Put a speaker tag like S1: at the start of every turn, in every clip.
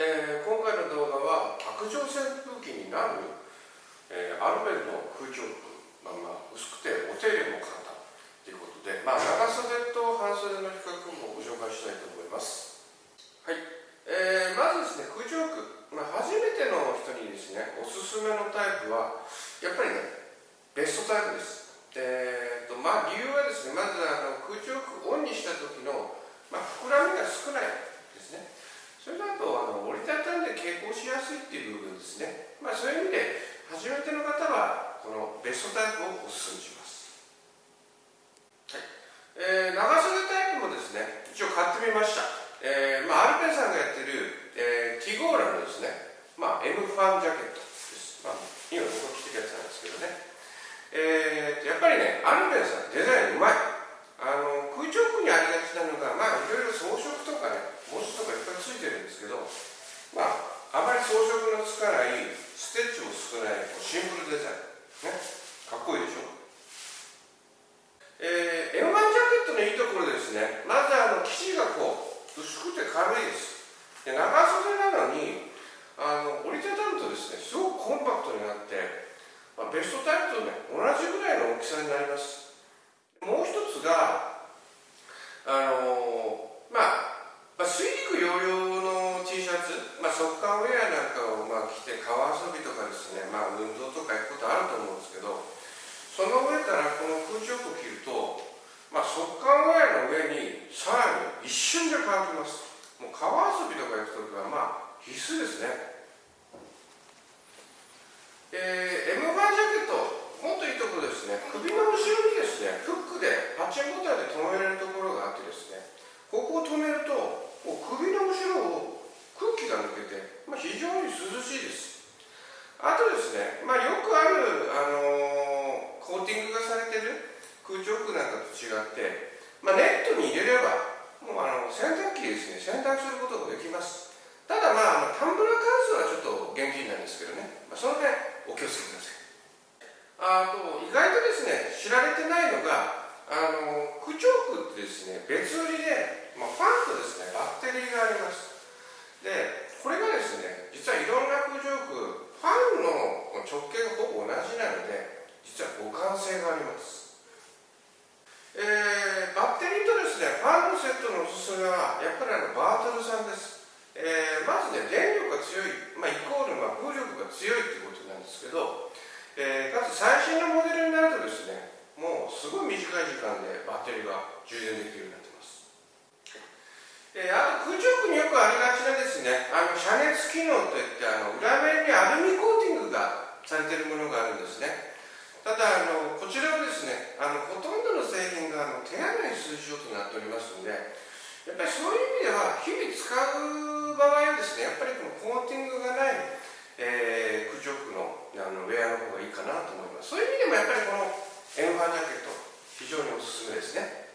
S1: えー、今回の動画は卓上扇風機になる、えー、アルベルの空調服、まあ、まあ薄くてお手入れも簡単ということで、まあ、長袖と半袖の比較もご紹介したいと思います。はい、えー、まずですね空調服、まあ、初めての人にですねおすすめのタイプはやっぱりねベストタイプです。えーとまあ、理由はですねまずあの空調服オンにした時の、まあ、膨らみが少ないですねそれだとあの折りたたんで傾向しやすいっていう部分ですね。まあ、そういう意味で初めての方はこのベストタイプをお勧めします。はいえー、長袖タイプもですね、一応買ってみました。えーまあ、アルペンさんがやってる、えー、ティゴーラのですね、まあ、M ファンジャケットです。まあ、今僕が着てるやつなんですけどね。えー、やっぱりね、アルペンさんデザインうまい。あの空調服にありがちなのが、まあ、いろいろ装飾とかね、文字とかいっぱいついてるんですけど、まあ、あまり装飾のつかないステッチも少ないシンプルデザイン、ね、かっこいいでしょえー、M1 ジャケットのいいところですねまずあの生地がこう薄くて軽いで長袖なのにあの折りたたむとですねすごくコンパクトになって、まあ、ベストタイプとね同じぐらいの大きさになります。もう一つがあのまあまあ、水陸両用の T シャツ、まあ、速乾ウェアなんかをまあ着て川遊びとかですね、まあ、運動とか行くことあると思うんですけどその上からこの空調服着ると、まあ、速乾ウェアの上にさらに一瞬で乾きます。もう川遊びとか行く時はまあ必須ですね。えー、M ファンジャケットもっといいところですね。首の後ろにですねフックでパッチンボタンで留められるところがあってですね。ここを止めるともう首の後ろを空気が抜けて、まあ、非常に涼しいです。あとですね、まあ、よくある、あのー、コーティングがされてる空調服なんかと違って、まあ、ネットに入れれば選択することができます。ただまあタンブラー関数はちょっと厳禁なんですけどね、まあ、その辺お気をつけください。あと意外とですね知られてないのがあの空調服ってですね別売りでまあ、ファンとですねバッテリーがあります。でこれがですね実はいろんな空調服ファンの直径がほぼ同じなので実は互換性がありますえー、バッテリーとですねファンのセットのおすすめはやっぱりあのバートルさんです、えー、まずね電力が強い、まあ、イコールま風力が強いっていうことなんですけど、えー、かつ最新のモデルになるとですねもうすごい短い時間でバッテリーが充電できるようになってます。えー、あと空調服によくありがちなですねあの遮熱機能といってあの裏面にアルミコーティングがされてるものがあるんですね。ただあのこちらはですねあのほとんどの製品があの手洗い数字となっておりますのでぱりそういう意味では日々使う場合はですねやっぱりこのコーティングがない、えー、空調服のあのウェアの方がいいかなと思います。そういう意味でもやっぱりこのエンファージャケット非常におすすめですね。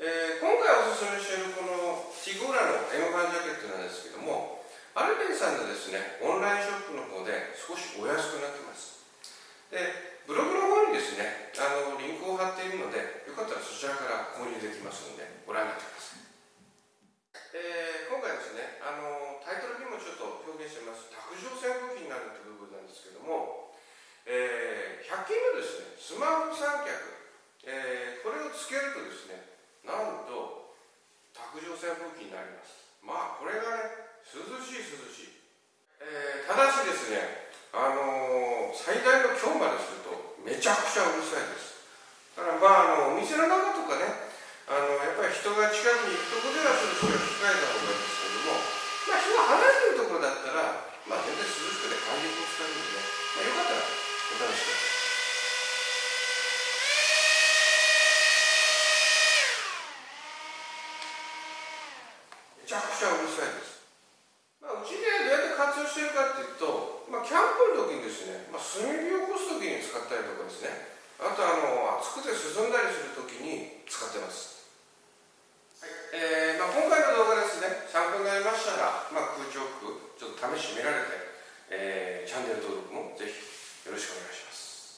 S1: えー、今回おすすめしているこのティゴーラの M ファンジャケットなんですけどもアルペンさんのですねオンラインショップの方で少しお安くなってます。でブログの方にですねあのリンクを貼っているのでよかったらそちらから購入できますのでご覧になってくださいえー、今回ですねあのタイトルにもちょっと表現してます卓上扇風機になるという部分なんですけども、えー、100均のですねスマホ三脚、えー、これをつけるとですねなんと卓上扇風機になります。まあこれがね涼しい涼しい、えー、ただしですねあのー、最大の強までするとめちゃくちゃうるさいですだからまああのお店の中とかねあのやっぱり人が近くに行くところではそれ少し控えた方がいいですけどもまあ人が離れてるところだったらまあ全然涼しくて感じも使うんでね、まあ、よかったらお試しくださいちゃうるさいです。まあ、うちでどうやって活用してるかっていうと、まあ、キャンプの時にですね、まあ、炭火を起こす時に使ったりとかですね、あとあの暑くて涼んだりする時に使ってます。